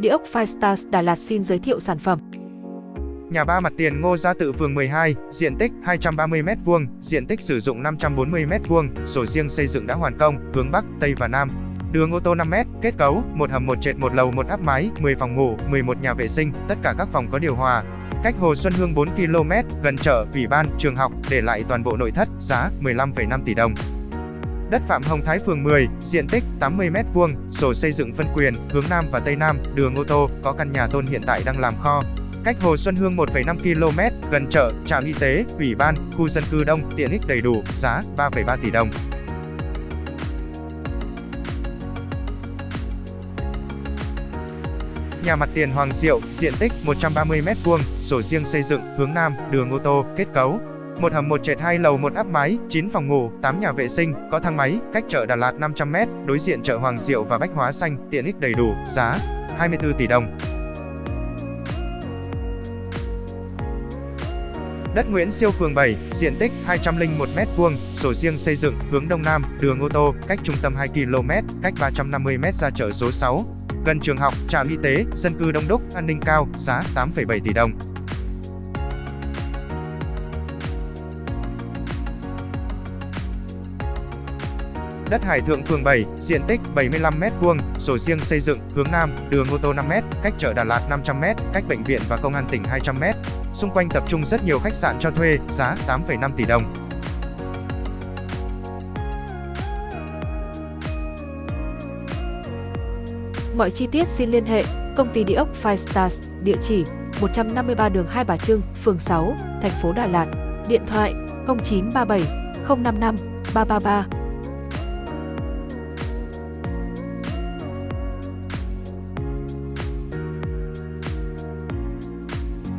Địa ốc Firestars Đà Lạt xin giới thiệu sản phẩm. Nhà ba mặt tiền Ngô Gia Tự phường 12, diện tích 230m2, diện tích sử dụng 540m2, sổ riêng xây dựng đã hoàn công, hướng Bắc, Tây và Nam. Đường ô tô 5m, kết cấu, một hầm một trệt một lầu một áp mái, 10 phòng ngủ, 11 nhà vệ sinh, tất cả các phòng có điều hòa. Cách Hồ Xuân Hương 4 km, gần chợ, ủy ban, trường học, để lại toàn bộ nội thất, giá 15,5 tỷ đồng. Đất Phạm Hồng Thái phường 10, diện tích 80m2, sổ xây dựng phân quyền, hướng Nam và Tây Nam, đường ô tô, có căn nhà tôn hiện tại đang làm kho. Cách Hồ Xuân Hương 1,5 km, gần chợ, trạm y tế, ủy ban, khu dân cư đông, tiện ích đầy đủ, giá 3,3 tỷ đồng. Nhà mặt tiền Hoàng Diệu, diện tích 130m2, sổ riêng xây dựng, hướng Nam, đường ô tô, kết cấu, một hầm một trệt hai lầu một áp mái, 9 phòng ngủ, 8 nhà vệ sinh, có thang máy, cách chợ Đà Lạt 500m, đối diện chợ Hoàng Diệu và Bách Hóa Xanh, tiện ích đầy đủ, giá 24 tỷ đồng. Đất Nguyễn Siêu phường 7, diện tích 201m2, sổ riêng xây dựng, hướng Đông Nam, đường ô tô, cách trung tâm 2 km, cách 350m ra chợ số 6. Gần trường học, trạm y tế, dân cư đông đúc, an ninh cao, giá 8,7 tỷ đồng. Đất Hải Thượng phường 7, diện tích 75m2, sổ riêng xây dựng, hướng Nam, đường ô tô 5m, cách chợ Đà Lạt 500m, cách bệnh viện và công an tỉnh 200m. Xung quanh tập trung rất nhiều khách sạn cho thuê, giá 8,5 tỷ đồng. Mọi chi tiết xin liên hệ công ty địa ốc Five Stars, địa chỉ 153 đường Hai Bà Trưng, phường 6, thành phố Đà Lạt, điện thoại 0937 055 333